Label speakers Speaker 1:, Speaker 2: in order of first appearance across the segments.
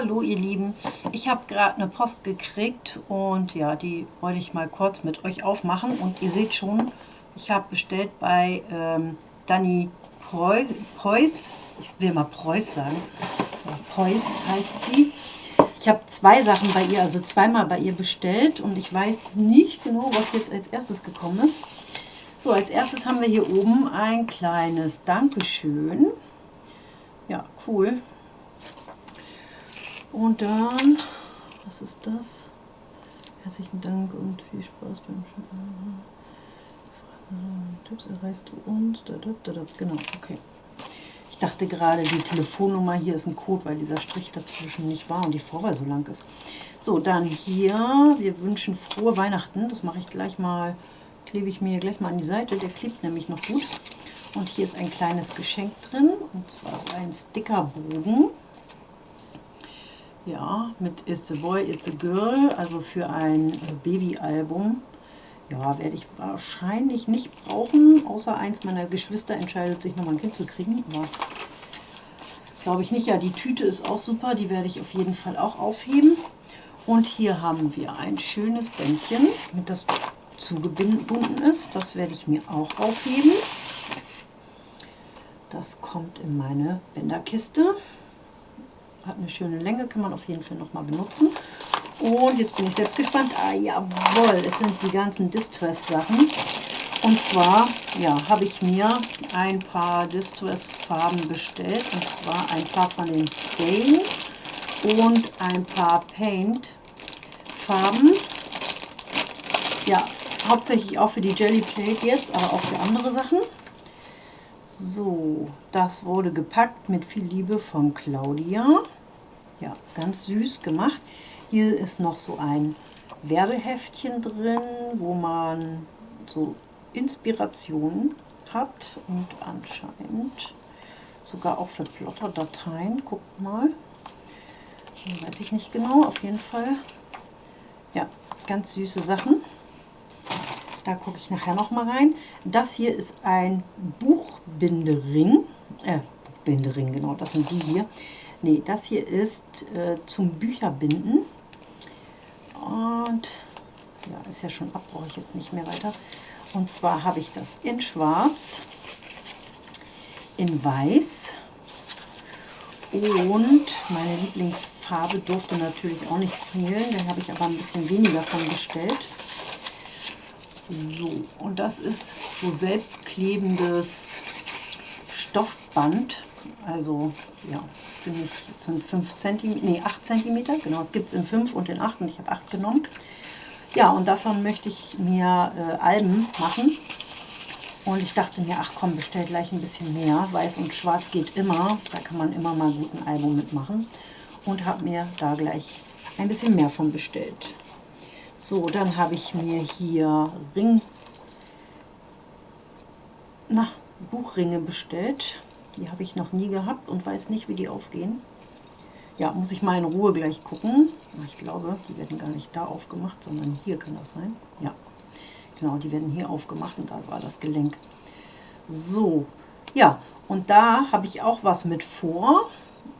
Speaker 1: Hallo ihr Lieben, ich habe gerade eine Post gekriegt und ja, die wollte ich mal kurz mit euch aufmachen und ihr seht schon, ich habe bestellt bei ähm, Dani Preuß, ich will mal Preuß sagen, Preuß heißt sie. Ich habe zwei Sachen bei ihr, also zweimal bei ihr bestellt und ich weiß nicht genau, was jetzt als erstes gekommen ist. So, als erstes haben wir hier oben ein kleines Dankeschön. Ja, cool. Und dann, was ist das? Herzlichen Dank und viel Spaß beim Schauen. Tipps erreichst du uns. Genau, okay. Ich dachte gerade, die Telefonnummer hier ist ein Code, weil dieser Strich dazwischen nicht war und die Vorwahl so lang ist. So, dann hier, wir wünschen frohe Weihnachten. Das mache ich gleich mal, klebe ich mir gleich mal an die Seite. Der klebt nämlich noch gut. Und hier ist ein kleines Geschenk drin, und zwar so ein Stickerbogen. Ja, mit It's a Boy, It's a Girl, also für ein Babyalbum. Ja, werde ich wahrscheinlich nicht brauchen, außer eins meiner Geschwister entscheidet sich nochmal ein Kind zu kriegen. Aber glaube ich nicht. Ja, die Tüte ist auch super, die werde ich auf jeden Fall auch aufheben. Und hier haben wir ein schönes Bändchen, mit das zugebunden ist. Das werde ich mir auch aufheben. Das kommt in meine Bänderkiste. Hat eine schöne Länge, kann man auf jeden Fall nochmal benutzen. Und jetzt bin ich selbst gespannt. Ah, jawohl, es sind die ganzen Distress-Sachen. Und zwar, ja, habe ich mir ein paar Distress-Farben bestellt. Und zwar ein paar von den Stain und ein paar Paint-Farben. Ja, hauptsächlich auch für die Jelly Plate jetzt, aber auch für andere Sachen. So, das wurde gepackt mit viel Liebe von Claudia. Ja, ganz süß gemacht. Hier ist noch so ein Werbeheftchen drin, wo man so Inspirationen hat und anscheinend sogar auch für Plotter-Dateien. Guckt mal. Weiß ich nicht genau, auf jeden Fall. Ja, ganz süße Sachen. Da gucke ich nachher noch mal rein. Das hier ist ein Buchbindering. Äh, Buchbindering, genau, das sind die hier. Ne, das hier ist äh, zum Bücherbinden. Und ja, ist ja schon ab, brauche ich jetzt nicht mehr weiter. Und zwar habe ich das in schwarz, in weiß und meine Lieblingsfarbe durfte natürlich auch nicht fehlen. Da habe ich aber ein bisschen weniger von bestellt. So, und das ist so selbstklebendes Stoffband. Also, ja, ziemlich, sind 5 cm, nee, 8 cm, genau, es gibt es in 5 und in 8 und ich habe 8 genommen. Ja, und davon möchte ich mir äh, Alben machen. Und ich dachte mir, ach komm, bestell gleich ein bisschen mehr. Weiß und schwarz geht immer, da kann man immer mal gut ein Album mitmachen. Und habe mir da gleich ein bisschen mehr von bestellt. So, dann habe ich mir hier Ring, na, Buchringe bestellt. Die habe ich noch nie gehabt und weiß nicht, wie die aufgehen. Ja, muss ich mal in Ruhe gleich gucken. Ich glaube, die werden gar nicht da aufgemacht, sondern hier kann das sein. Ja, genau, die werden hier aufgemacht und da war das Gelenk. So, ja, und da habe ich auch was mit vor.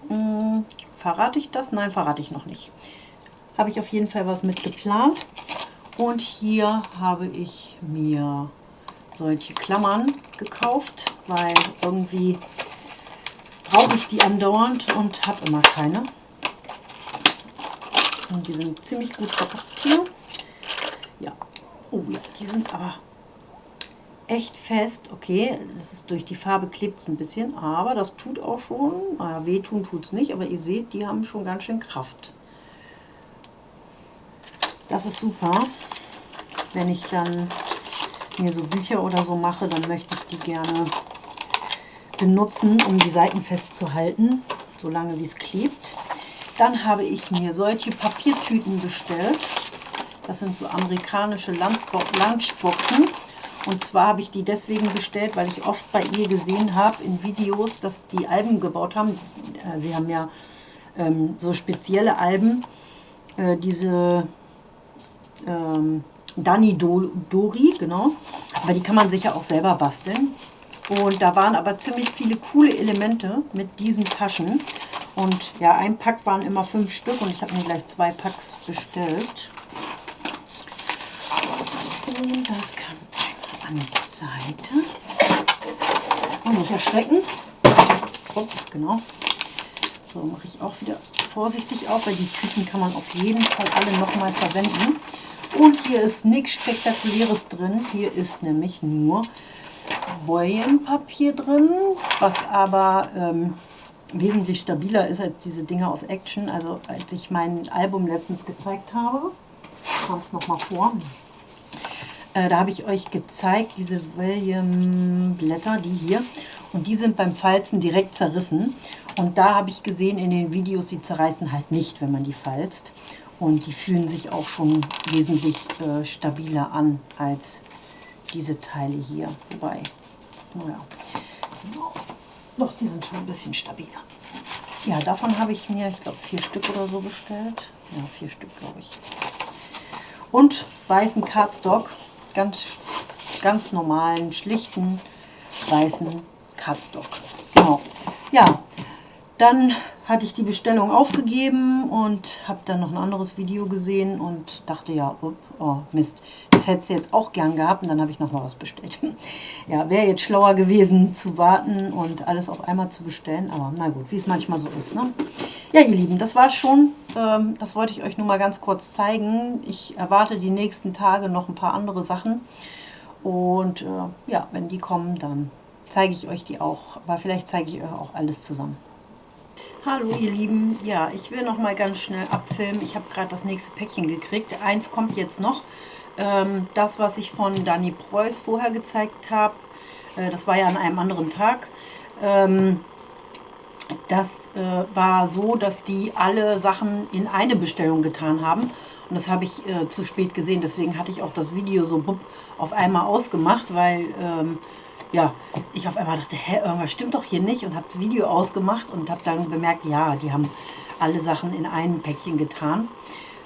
Speaker 1: Hm, verrate ich das? Nein, verrate ich noch nicht habe ich auf jeden Fall was mit geplant. Und hier habe ich mir solche Klammern gekauft, weil irgendwie brauche ich die andauernd und habe immer keine. Und die sind ziemlich gut verpackt hier. Ja, oh ja, die sind aber echt fest. Okay, das ist durch die Farbe klebt es ein bisschen, aber das tut auch schon. Naja, wehtun tut es nicht, aber ihr seht, die haben schon ganz schön Kraft. Das ist super. Wenn ich dann mir so Bücher oder so mache, dann möchte ich die gerne benutzen, um die Seiten festzuhalten, solange wie es klebt. Dann habe ich mir solche Papiertüten bestellt. Das sind so amerikanische Lunchboxen. Und zwar habe ich die deswegen bestellt, weil ich oft bei ihr gesehen habe in Videos, dass die Alben gebaut haben. Äh, sie haben ja ähm, so spezielle Alben, äh, diese ähm, Dani Do Dori, genau. Aber die kann man sicher auch selber basteln. Und da waren aber ziemlich viele coole Elemente mit diesen Taschen. Und ja, ein Pack waren immer fünf Stück und ich habe mir gleich zwei Packs bestellt. Und das kann an die Seite. Und nicht erschrecken. Oh, genau. So mache ich auch wieder vorsichtig auf, weil die Tüten kann man auf jeden Fall alle nochmal verwenden. Und hier ist nichts Spektakuläres drin. Hier ist nämlich nur Boyenpapier drin, was aber ähm, wesentlich stabiler ist als diese Dinger aus Action. Also als ich mein Album letztens gezeigt habe, kam es nochmal vor. Äh, da habe ich euch gezeigt, diese William-Blätter, die hier. Und die sind beim Falzen direkt zerrissen. Und da habe ich gesehen in den Videos, die zerreißen halt nicht, wenn man die falzt. Und die fühlen sich auch schon wesentlich äh, stabiler an als diese Teile hier. Wobei, naja. Doch, die sind schon ein bisschen stabiler. Ja, davon habe ich mir, ich glaube, vier Stück oder so bestellt. Ja, vier Stück, glaube ich. Und weißen Cardstock, ganz, ganz normalen, schlichten, weißen Cardstock. Genau. Ja, dann hatte ich die Bestellung aufgegeben und habe dann noch ein anderes Video gesehen und dachte, ja, oh Mist, das hätte du jetzt auch gern gehabt und dann habe ich noch mal was bestellt. Ja, wäre jetzt schlauer gewesen zu warten und alles auf einmal zu bestellen, aber na gut, wie es manchmal so ist. Ne? Ja, ihr Lieben, das war schon. Ähm, das wollte ich euch nur mal ganz kurz zeigen. Ich erwarte die nächsten Tage noch ein paar andere Sachen und äh, ja, wenn die kommen, dann zeige ich euch die auch, aber vielleicht zeige ich euch auch alles zusammen. Hallo ihr Lieben, ja, ich will noch mal ganz schnell abfilmen. Ich habe gerade das nächste Päckchen gekriegt. Eins kommt jetzt noch. Ähm, das, was ich von Dani Preuß vorher gezeigt habe, äh, das war ja an einem anderen Tag. Ähm, das äh, war so, dass die alle Sachen in eine Bestellung getan haben. Und das habe ich äh, zu spät gesehen. Deswegen hatte ich auch das Video so auf einmal ausgemacht, weil... Ähm, ja, ich auf einmal dachte, hä, irgendwas stimmt doch hier nicht und habe das Video ausgemacht und habe dann bemerkt, ja, die haben alle Sachen in einem Päckchen getan.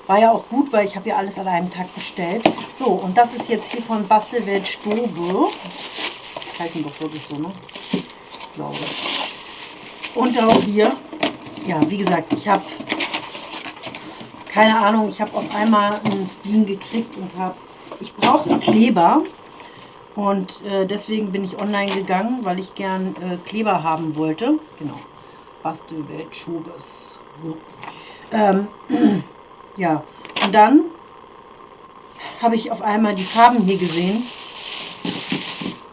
Speaker 1: War ja auch gut, weil ich habe ja alles an einem Tag bestellt. So, und das ist jetzt hier von Bastelwelt Stobe. Heißen doch wirklich so, ne? Ich glaube. Und auch hier, ja, wie gesagt, ich habe keine Ahnung, ich habe auf einmal einen Spleen gekriegt und habe, ich brauche Kleber und äh, deswegen bin ich online gegangen, weil ich gern äh, Kleber haben wollte. Genau. Bastelwelt Schobes. So. Ähm, ja, und dann habe ich auf einmal die Farben hier gesehen.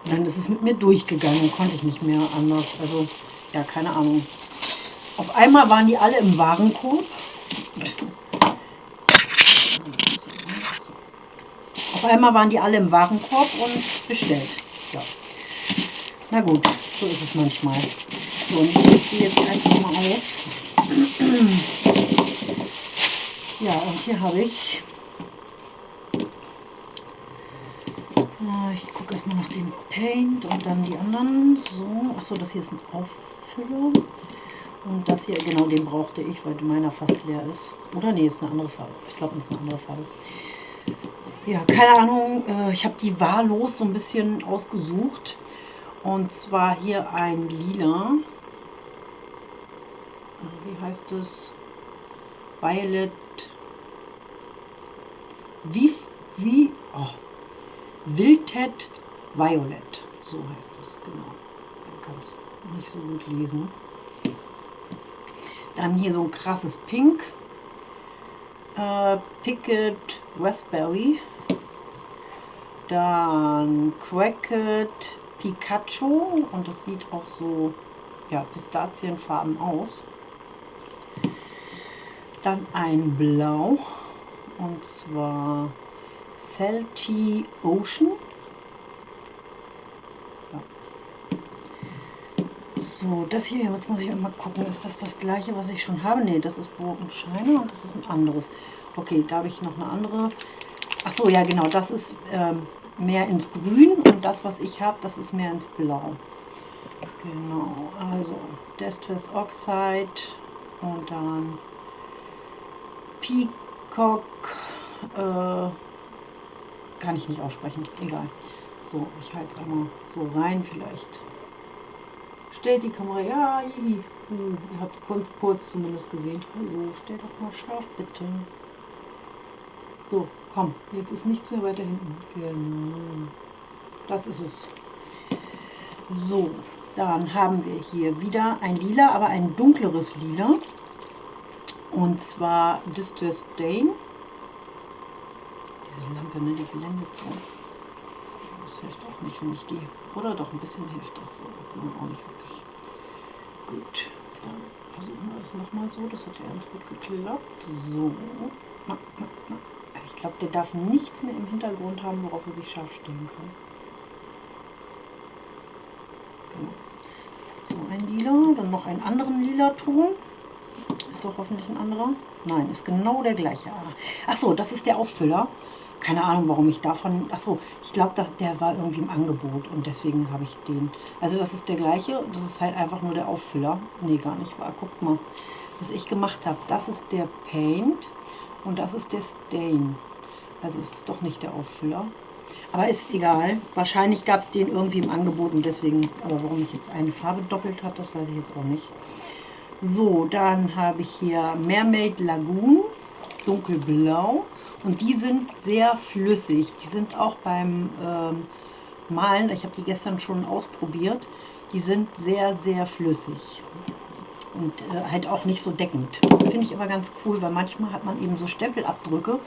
Speaker 1: Und dann ist es mit mir durchgegangen, konnte ich nicht mehr anders. Also, ja, keine Ahnung. Auf einmal waren die alle im Warenkorb. Auf einmal waren die alle im Warenkorb und bestellt. Ja. Na gut, so ist es manchmal. So, und ich ziehe jetzt einfach mal aus. Ja, und hier habe ich... Ich gucke erstmal nach dem Paint und dann die anderen. So, achso, das hier ist ein Auffüller. Und das hier, genau, den brauchte ich, weil meiner fast leer ist. Oder nee, ist eine andere Farbe. Ich glaube, das ist eine andere Farbe ja, keine Ahnung, äh, ich habe die wahllos so ein bisschen ausgesucht. Und zwar hier ein lila. Äh, wie heißt es? Violet. Wie, wie, oh, Wilted Violet. So heißt es, genau. Man kann es nicht so gut lesen. Dann hier so ein krasses Pink. Äh, Picket Raspberry. Dann Cracked Pikachu und das sieht auch so ja, pistazienfarben aus. Dann ein Blau und zwar Salty Ocean. So, das hier, jetzt muss ich mal gucken, ist das das gleiche, was ich schon habe? Ne, das ist Bogenscheine und das ist ein anderes. Okay, da habe ich noch eine andere. Ach so, ja genau, das ist ähm, mehr ins Grün und das, was ich habe, das ist mehr ins Blau. Genau, also Destress Oxide und dann Peacock, äh, kann ich nicht aussprechen, egal. So, ich halte es einmal so rein, vielleicht Stellt die Kamera, ja. Hm, ihr habt es kurz, kurz zumindest gesehen. Hallo, stell doch mal scharf, bitte. So, komm, jetzt ist nichts mehr weiter hinten. Genau. Das ist es. So, dann haben wir hier wieder ein Lila, aber ein dunkleres Lila. Und zwar Distress Stain. Diese Lampe, ne, die blendet so. Das hilft auch nicht, wenn ich die... Oder doch, ein bisschen hilft das so. auch nicht wirklich. Gut, dann versuchen wir es nochmal so. Das hat ja ganz gut geklappt. So. Ich glaube, der darf nichts mehr im Hintergrund haben, worauf er sich scharf stellen kann. Genau. So ein lila, dann noch einen anderen lila Ton. Ist doch hoffentlich ein anderer. Nein, ist genau der gleiche. Ach so, das ist der Auffüller. Keine Ahnung, warum ich davon... Ach so, ich glaube, der war irgendwie im Angebot und deswegen habe ich den. Also das ist der gleiche. Das ist halt einfach nur der Auffüller. Nee, gar nicht wahr. Guckt mal, was ich gemacht habe. Das ist der Paint und das ist der Stain. Also es ist doch nicht der Auffüller. Aber ist egal. Wahrscheinlich gab es den irgendwie im Angebot und deswegen, aber warum ich jetzt eine Farbe doppelt habe, das weiß ich jetzt auch nicht. So, dann habe ich hier Mermaid Lagoon, dunkelblau. Und die sind sehr flüssig. Die sind auch beim ähm, Malen, ich habe die gestern schon ausprobiert, die sind sehr, sehr flüssig. Und äh, halt auch nicht so deckend. Finde ich aber ganz cool, weil manchmal hat man eben so Stempelabdrücke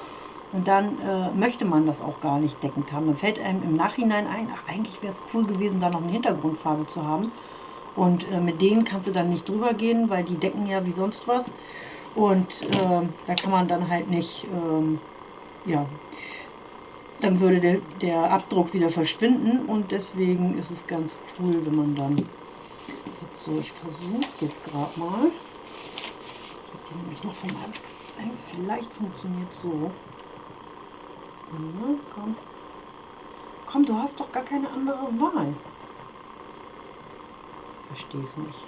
Speaker 1: und dann äh, möchte man das auch gar nicht deckend haben. Dann fällt einem im Nachhinein ein, ach, eigentlich wäre es cool gewesen, da noch eine Hintergrundfarbe zu haben. Und äh, mit denen kannst du dann nicht drüber gehen, weil die decken ja wie sonst was. Und äh, da kann man dann halt nicht, ähm, ja, dann würde der, der Abdruck wieder verschwinden. Und deswegen ist es ganz cool, wenn man dann... So, ich versuche jetzt gerade mal. Ich habe nämlich noch von meinem... Vielleicht funktioniert so. Na, komm. Komm, du hast doch gar keine andere Wahl. Verstehe es nicht.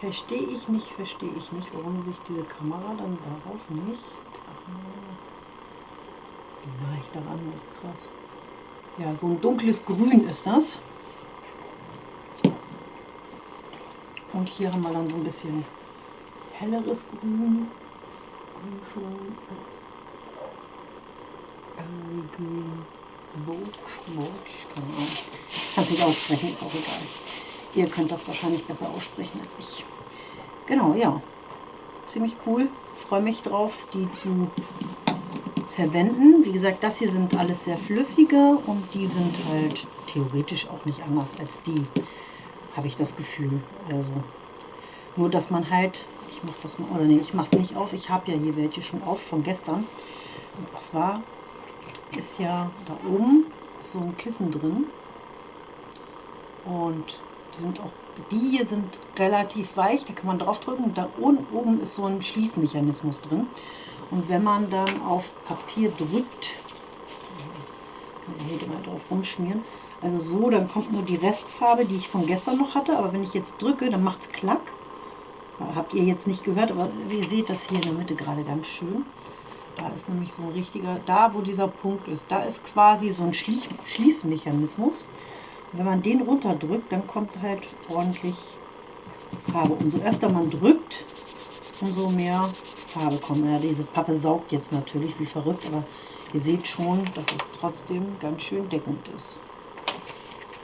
Speaker 1: Verstehe ich nicht, verstehe ich nicht, warum sich diese Kamera dann darauf nicht... Wie nah ich daran ist krass. Ja, so ein dunkles Grün ist das. Und hier haben wir dann so ein bisschen helleres Grün. Green Book, keine Ahnung. Kann nicht aussprechen, ist auch egal. Ihr könnt das wahrscheinlich besser aussprechen als ich. Genau, ja. Ziemlich cool. Freue mich drauf, die zu verwenden. Wie gesagt, das hier sind alles sehr flüssige und die sind halt theoretisch auch nicht anders als die, habe ich das Gefühl. Also nur, dass man halt ich mache das mal, oder nee, ich mache es nicht auf. Ich habe ja hier welche schon auf von gestern. Und zwar ist ja da oben so ein Kissen drin. Und die sind auch, die hier sind relativ weich, da kann man drauf drücken. Und da unten oben ist so ein Schließmechanismus drin. Und wenn man dann auf Papier drückt, kann man hier mal drauf rumschmieren, also so, dann kommt nur die Restfarbe, die ich von gestern noch hatte. Aber wenn ich jetzt drücke, dann macht es klack. Habt ihr jetzt nicht gehört, aber ihr seht das hier in der Mitte gerade ganz schön. Da ist nämlich so ein richtiger, da wo dieser Punkt ist, da ist quasi so ein Schlie Schließmechanismus. Und wenn man den runterdrückt, dann kommt halt ordentlich Farbe. Umso öfter man drückt, umso mehr Farbe kommt. Ja, diese Pappe saugt jetzt natürlich wie verrückt, aber ihr seht schon, dass es trotzdem ganz schön deckend ist.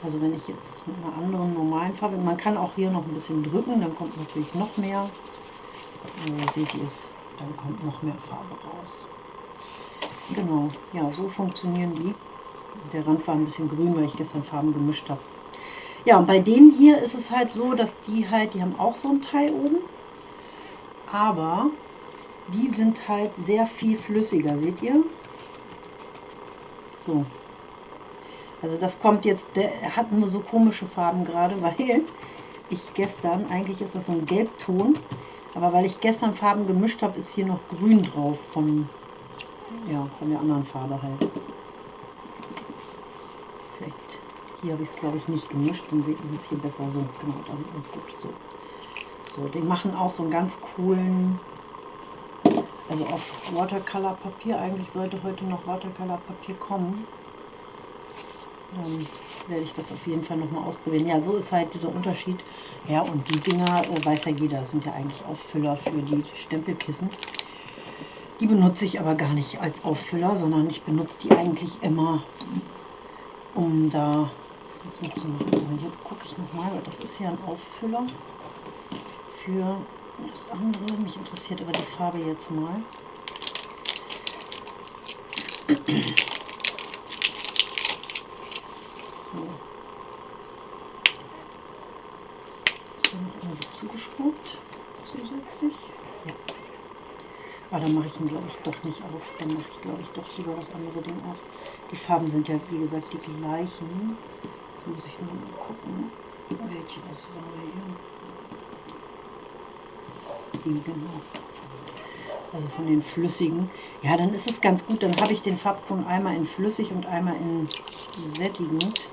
Speaker 1: Also wenn ich jetzt mit einer anderen normalen Farbe, man kann auch hier noch ein bisschen drücken, dann kommt natürlich noch mehr. Äh, seht ihr es, dann kommt noch mehr Farbe raus. Genau, ja, so funktionieren die. Der Rand war ein bisschen grün, weil ich gestern Farben gemischt habe. Ja, und bei denen hier ist es halt so, dass die halt, die haben auch so ein Teil oben, aber die sind halt sehr viel flüssiger, seht ihr? So, also das kommt jetzt, der hat nur so komische Farben gerade, weil ich gestern, eigentlich ist das so ein Gelbton, aber weil ich gestern Farben gemischt habe, ist hier noch grün drauf von, ja, von der anderen Farbe halt. Vielleicht, hier habe ich es glaube ich nicht gemischt, dann sieht man es hier besser so. Genau, da sieht man es gut so. So, die machen auch so einen ganz coolen, also auf Watercolor Papier, eigentlich sollte heute noch Watercolor Papier kommen. Ähm, werde ich das auf jeden Fall nochmal ausprobieren. Ja, so ist halt dieser Unterschied. Ja, und die Dinger, äh, weiß ja jeder, sind ja eigentlich Auffüller für die Stempelkissen. Die benutze ich aber gar nicht als Auffüller, sondern ich benutze die eigentlich immer, um da was mitzumachen. So, jetzt gucke ich nochmal, weil das ist ja ein Auffüller für das andere. Mich interessiert aber die Farbe jetzt mal. So. Ist da noch irgendwo zugeschraubt zusätzlich? Ja. Aber dann mache ich ihn, glaube ich, doch nicht auf. Dann mache ich, glaube ich, doch lieber das andere Ding auf. Die Farben sind ja, wie gesagt, die gleichen. Jetzt muss ich nur mal gucken, welche das war hier. Die, genau. Also von den flüssigen. Ja, dann ist es ganz gut. Dann habe ich den Farbton einmal in flüssig und einmal in sättigend.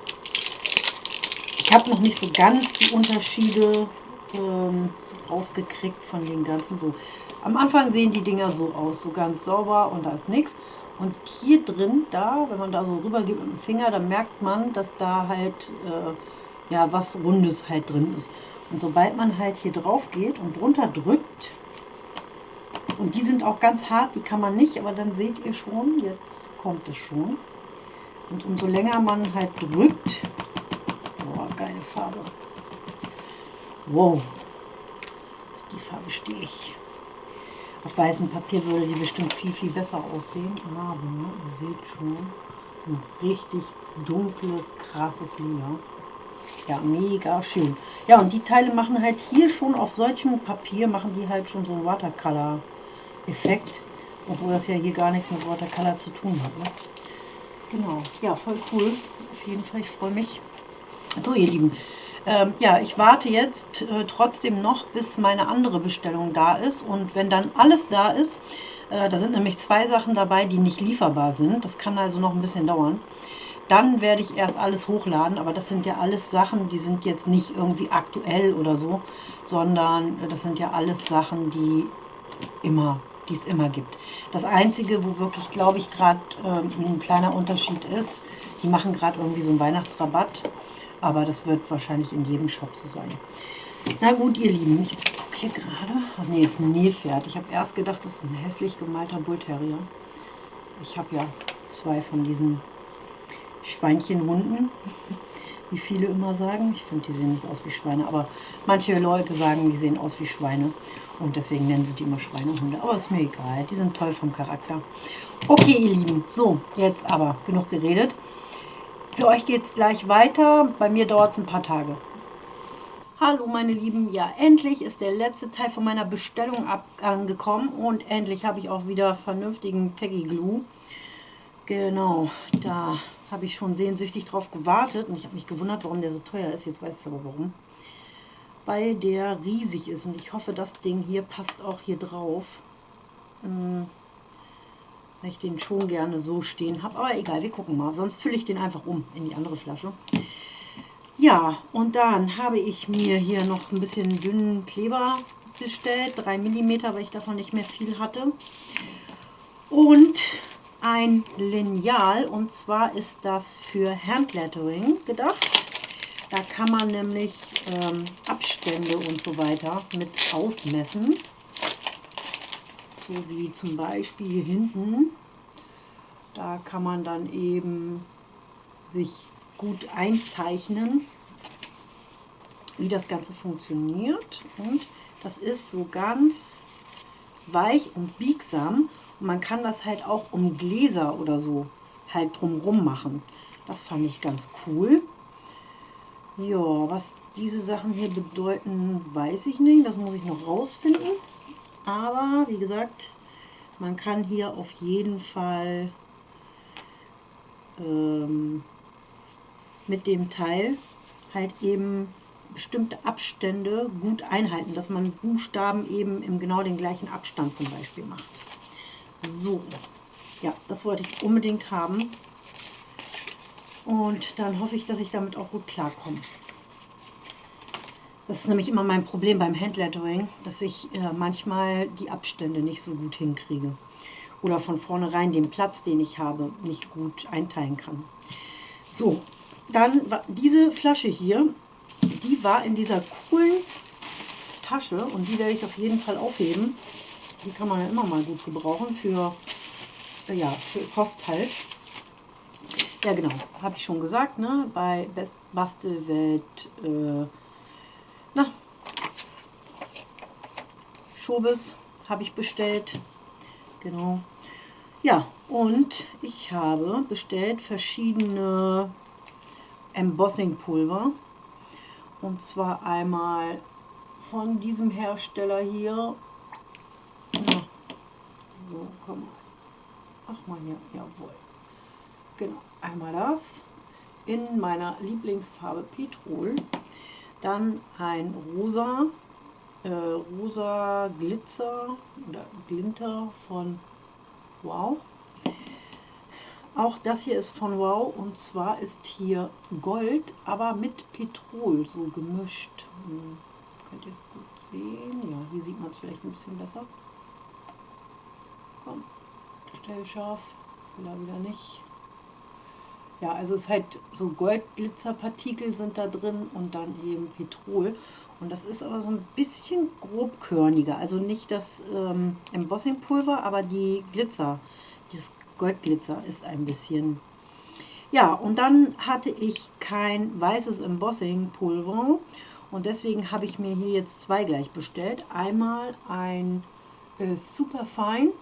Speaker 1: Habe noch nicht so ganz die Unterschiede ähm, rausgekriegt von den ganzen so. Am Anfang sehen die Dinger so aus, so ganz sauber und da ist nichts. Und hier drin, da, wenn man da so rüber geht mit dem Finger, dann merkt man, dass da halt äh, ja was Rundes halt drin ist. Und sobald man halt hier drauf geht und drunter drückt, und die sind auch ganz hart, die kann man nicht, aber dann seht ihr schon, jetzt kommt es schon. Und umso länger man halt drückt, geile Farbe. Wow, die Farbe stehe ich. Auf weißem Papier würde die bestimmt viel, viel besser aussehen. Aber ihr seht schon, ein richtig dunkles, krasses Lila. Ja, mega schön. Ja, und die Teile machen halt hier schon auf solchem Papier, machen die halt schon so einen Watercolor-Effekt. Obwohl das ja hier gar nichts mit Watercolor zu tun hat. Ne? Genau, ja, voll cool. Auf jeden Fall, ich freue mich. So, ihr Lieben, ähm, ja, ich warte jetzt äh, trotzdem noch, bis meine andere Bestellung da ist. Und wenn dann alles da ist, äh, da sind nämlich zwei Sachen dabei, die nicht lieferbar sind. Das kann also noch ein bisschen dauern. Dann werde ich erst alles hochladen, aber das sind ja alles Sachen, die sind jetzt nicht irgendwie aktuell oder so, sondern äh, das sind ja alles Sachen, die immer die es immer gibt. Das Einzige, wo wirklich, glaube ich, gerade ähm, ein kleiner Unterschied ist, die machen gerade irgendwie so einen Weihnachtsrabatt aber das wird wahrscheinlich in jedem Shop so sein. Na gut, ihr Lieben, ich gucke hier gerade. Ach nee, ist ein Nilpferd. Ich habe erst gedacht, das ist ein hässlich gemalter Bullterrier. Ich habe ja zwei von diesen Schweinchenhunden, wie viele immer sagen. Ich finde, die sehen nicht aus wie Schweine, aber manche Leute sagen, die sehen aus wie Schweine. Und deswegen nennen sie die immer Schweinehunde. Aber ist mir egal, die sind toll vom Charakter. Okay, ihr Lieben, so, jetzt aber genug geredet. Für euch geht es gleich weiter, bei mir dauert es ein paar Tage. Hallo meine Lieben, ja endlich ist der letzte Teil von meiner Bestellung angekommen und endlich habe ich auch wieder vernünftigen Taggy Glue. Genau, da habe ich schon sehnsüchtig drauf gewartet und ich habe mich gewundert, warum der so teuer ist. Jetzt weiß ich aber warum. Weil der riesig ist und ich hoffe, das Ding hier passt auch hier drauf. Hm weil ich den schon gerne so stehen habe. Aber egal, wir gucken mal. Sonst fülle ich den einfach um in die andere Flasche. Ja, und dann habe ich mir hier noch ein bisschen dünnen Kleber bestellt. 3 mm, weil ich davon nicht mehr viel hatte. Und ein Lineal. Und zwar ist das für Handlettering gedacht. Da kann man nämlich ähm, Abstände und so weiter mit ausmessen so wie zum Beispiel hier hinten. Da kann man dann eben sich gut einzeichnen, wie das Ganze funktioniert. Und das ist so ganz weich und biegsam. Und man kann das halt auch um Gläser oder so halt drumrum machen. Das fand ich ganz cool. Ja, was diese Sachen hier bedeuten, weiß ich nicht. Das muss ich noch rausfinden. Aber wie gesagt, man kann hier auf jeden Fall ähm, mit dem Teil halt eben bestimmte Abstände gut einhalten, dass man Buchstaben eben im genau den gleichen Abstand zum Beispiel macht. So, ja, das wollte ich unbedingt haben. Und dann hoffe ich, dass ich damit auch gut klarkomme. Das ist nämlich immer mein Problem beim Handlettering, dass ich äh, manchmal die Abstände nicht so gut hinkriege. Oder von vornherein den Platz, den ich habe, nicht gut einteilen kann. So, dann diese Flasche hier, die war in dieser coolen Tasche und die werde ich auf jeden Fall aufheben. Die kann man ja immer mal gut gebrauchen für, äh, ja, für Post halt. Ja genau, habe ich schon gesagt, ne? bei Best Bastelwelt, äh, na, Schobes habe ich bestellt. Genau. Ja, und ich habe bestellt verschiedene Embossing-Pulver. Und zwar einmal von diesem Hersteller hier. Ja. So, komm. Ach mal hier, jawohl. Genau, einmal das in meiner Lieblingsfarbe Petrol. Dann ein rosa, äh, rosa Glitzer oder Glinter von Wow. Auch das hier ist von Wow und zwar ist hier Gold, aber mit Petrol so gemischt. Hm. Könnt ihr es gut sehen? Ja, hier sieht man es vielleicht ein bisschen besser. Komm, stell scharf, will er wieder nicht. Ja, also es ist halt so Goldglitzerpartikel sind da drin und dann eben Petrol. Und das ist aber so ein bisschen grobkörniger. Also nicht das ähm, Embossing-Pulver, aber die Glitzer, dieses Goldglitzer ist ein bisschen... Ja, und dann hatte ich kein weißes Embossing-Pulver und deswegen habe ich mir hier jetzt zwei gleich bestellt. Einmal ein äh, Superfine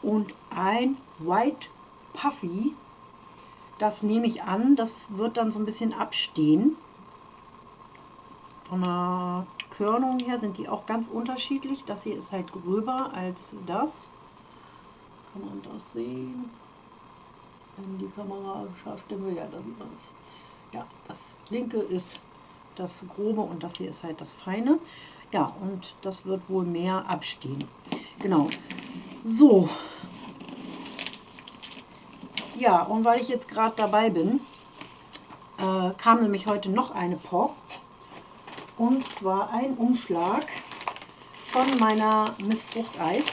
Speaker 1: und ein White Puffy das nehme ich an, das wird dann so ein bisschen abstehen. Von der Körnung her sind die auch ganz unterschiedlich. Das hier ist halt gröber als das. Kann man das sehen? Wenn die Kamera scharf stellen ja, da sieht man es. Ja, das linke ist das grobe und das hier ist halt das feine. Ja, und das wird wohl mehr abstehen. Genau. So, ja, und weil ich jetzt gerade dabei bin, äh, kam nämlich heute noch eine Post. Und zwar ein Umschlag von meiner Miss Fruchteis.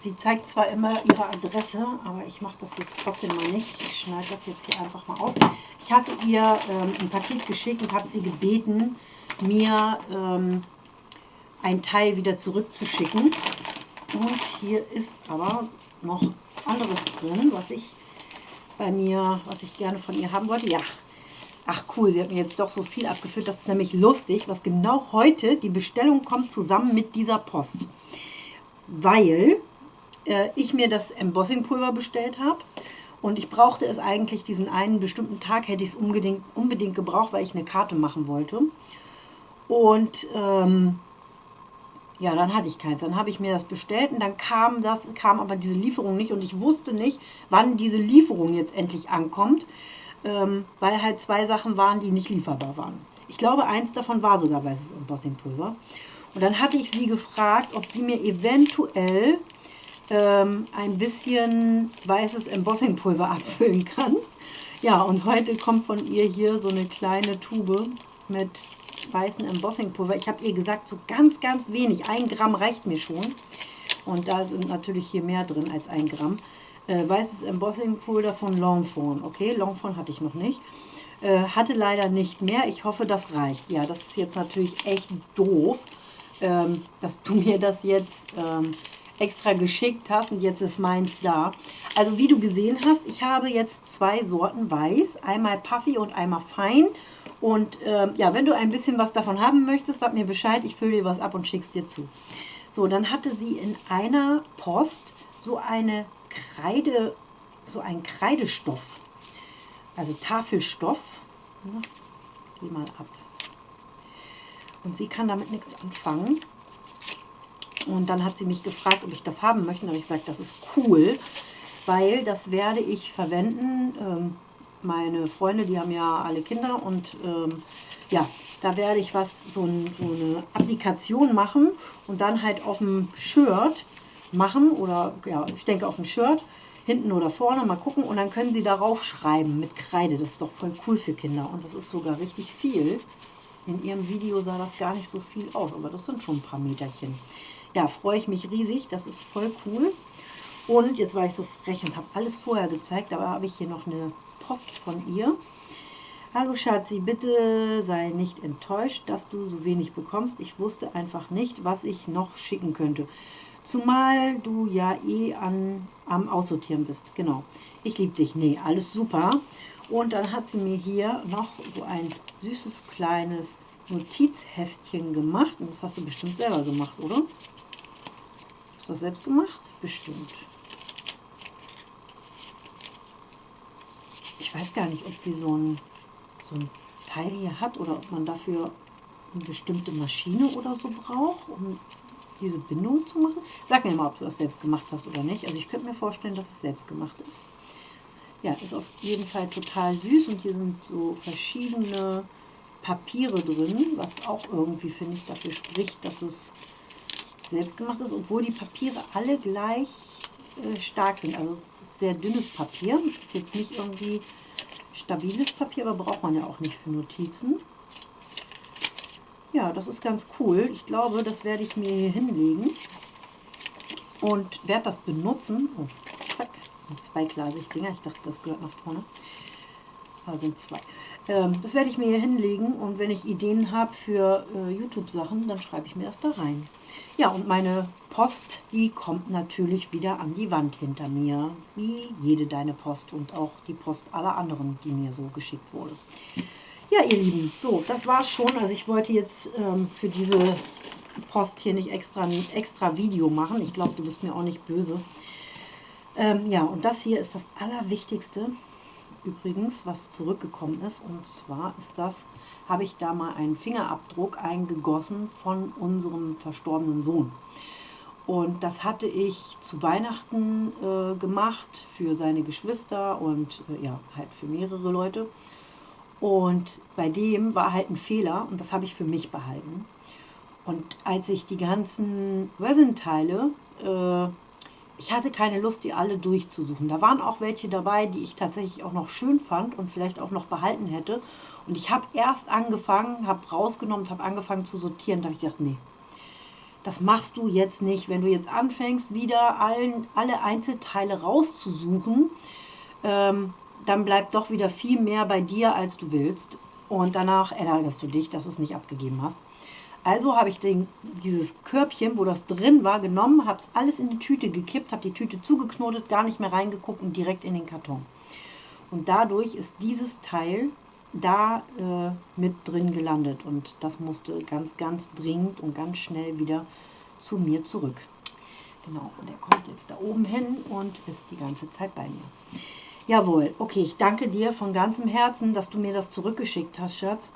Speaker 1: Sie zeigt zwar immer ihre Adresse, aber ich mache das jetzt trotzdem mal nicht. Ich schneide das jetzt hier einfach mal auf. Ich hatte ihr ähm, ein Paket geschickt und habe sie gebeten, mir ähm, ein Teil wieder zurückzuschicken. Und hier ist aber noch anderes drin, was ich bei mir, was ich gerne von ihr haben wollte. Ja, ach cool, sie hat mir jetzt doch so viel abgeführt. Das ist nämlich lustig, was genau heute, die Bestellung kommt zusammen mit dieser Post. Weil äh, ich mir das Embossing-Pulver bestellt habe. Und ich brauchte es eigentlich diesen einen bestimmten Tag, hätte ich es unbedingt, unbedingt gebraucht, weil ich eine Karte machen wollte. Und ähm, ja, dann hatte ich keins. Dann habe ich mir das bestellt und dann kam das, kam aber diese Lieferung nicht und ich wusste nicht, wann diese Lieferung jetzt endlich ankommt, ähm, weil halt zwei Sachen waren, die nicht lieferbar waren. Ich glaube, eins davon war sogar weißes Embossing-Pulver. Und dann hatte ich sie gefragt, ob sie mir eventuell ähm, ein bisschen weißes Embossing-Pulver abfüllen kann. Ja, und heute kommt von ihr hier so eine kleine Tube mit weißen Embossing-Pulver. Ich habe ihr gesagt, so ganz, ganz wenig. Ein Gramm reicht mir schon. Und da sind natürlich hier mehr drin als ein Gramm. Äh, weißes Embossing-Pulver von Longfon. Okay, Longfon hatte ich noch nicht. Äh, hatte leider nicht mehr. Ich hoffe, das reicht. Ja, das ist jetzt natürlich echt doof, ähm, dass du mir das jetzt ähm, extra geschickt hast und jetzt ist meins da. Also wie du gesehen hast, ich habe jetzt zwei Sorten Weiß. Einmal Puffy und einmal Fein. Und ähm, ja, wenn du ein bisschen was davon haben möchtest, sag mir Bescheid, ich fülle dir was ab und schick's dir zu. So, dann hatte sie in einer Post so eine Kreide, so einen Kreidestoff, also Tafelstoff. Geh mal ab. Und sie kann damit nichts anfangen. Und dann hat sie mich gefragt, ob ich das haben möchte. Und ich gesagt, das ist cool, weil das werde ich verwenden. Ähm, meine Freunde, die haben ja alle Kinder und ähm, ja, da werde ich was, so, ein, so, eine Applikation machen und dann halt auf dem Shirt machen oder ja, ich denke auf dem Shirt, hinten oder vorne, mal gucken und dann können sie darauf schreiben mit Kreide. Das ist doch voll cool für Kinder und das ist sogar richtig viel. In ihrem Video sah das gar nicht so viel aus, aber das sind schon ein paar Meterchen. Ja, freue ich mich riesig, das ist voll cool. Und jetzt war ich so frech und habe alles vorher gezeigt, aber habe ich hier noch eine Post von ihr. Hallo Schatzi, bitte sei nicht enttäuscht, dass du so wenig bekommst. Ich wusste einfach nicht, was ich noch schicken könnte. Zumal du ja eh an, am Aussortieren bist. Genau. Ich liebe dich. Nee, alles super. Und dann hat sie mir hier noch so ein süßes kleines Notizheftchen gemacht. Und das hast du bestimmt selber gemacht, oder? Hast du das selbst gemacht? Bestimmt. Ich weiß gar nicht, ob sie so ein, so ein Teil hier hat oder ob man dafür eine bestimmte Maschine oder so braucht, um diese Bindung zu machen. Sag mir mal, ob du das selbst gemacht hast oder nicht. Also ich könnte mir vorstellen, dass es selbst gemacht ist. Ja, ist auf jeden Fall total süß und hier sind so verschiedene Papiere drin, was auch irgendwie, finde ich, dafür spricht, dass es selbst gemacht ist, obwohl die Papiere alle gleich äh, stark sind. Also sehr dünnes Papier, ist jetzt nicht irgendwie stabiles Papier, aber braucht man ja auch nicht für Notizen. Ja, das ist ganz cool. Ich glaube, das werde ich mir hier hinlegen und werde das benutzen. Oh, sind zweiglasig Dinger. Ich dachte, das gehört nach vorne. Da sind zwei. Ähm, das werde ich mir hier hinlegen und wenn ich Ideen habe für äh, YouTube-Sachen, dann schreibe ich mir das da rein. Ja, und meine Post, die kommt natürlich wieder an die Wand hinter mir, wie jede deine Post und auch die Post aller anderen, die mir so geschickt wurde. Ja, ihr Lieben, so, das war's schon. Also ich wollte jetzt ähm, für diese Post hier nicht extra extra Video machen. Ich glaube, du bist mir auch nicht böse. Ähm, ja, und das hier ist das Allerwichtigste übrigens, was zurückgekommen ist. Und zwar ist das, habe ich da mal einen Fingerabdruck eingegossen von unserem verstorbenen Sohn. Und das hatte ich zu Weihnachten äh, gemacht für seine Geschwister und äh, ja, halt für mehrere Leute. Und bei dem war halt ein Fehler und das habe ich für mich behalten. Und als ich die ganzen Resin-Teile äh, ich hatte keine Lust, die alle durchzusuchen. Da waren auch welche dabei, die ich tatsächlich auch noch schön fand und vielleicht auch noch behalten hätte. Und ich habe erst angefangen, habe rausgenommen, habe angefangen zu sortieren. Da habe ich gedacht, nee, das machst du jetzt nicht. Wenn du jetzt anfängst, wieder allen, alle Einzelteile rauszusuchen, ähm, dann bleibt doch wieder viel mehr bei dir, als du willst. Und danach ärgerst du dich, dass du es nicht abgegeben hast. Also habe ich den, dieses Körbchen, wo das drin war, genommen, habe es alles in die Tüte gekippt, habe die Tüte zugeknotet, gar nicht mehr reingeguckt und direkt in den Karton. Und dadurch ist dieses Teil da äh, mit drin gelandet und das musste ganz, ganz dringend und ganz schnell wieder zu mir zurück. Genau, und der kommt jetzt da oben hin und ist die ganze Zeit bei mir. Jawohl, okay, ich danke dir von ganzem Herzen, dass du mir das zurückgeschickt hast, Schatz.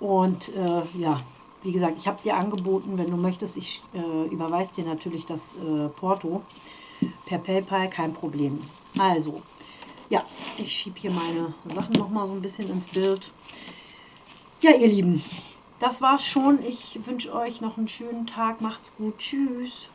Speaker 1: Und äh, ja, wie gesagt, ich habe dir angeboten, wenn du möchtest, ich äh, überweise dir natürlich das äh, Porto per PayPal, kein Problem. Also, ja, ich schiebe hier meine Sachen nochmal so ein bisschen ins Bild. Ja, ihr Lieben, das war's schon. Ich wünsche euch noch einen schönen Tag. Macht's gut. Tschüss.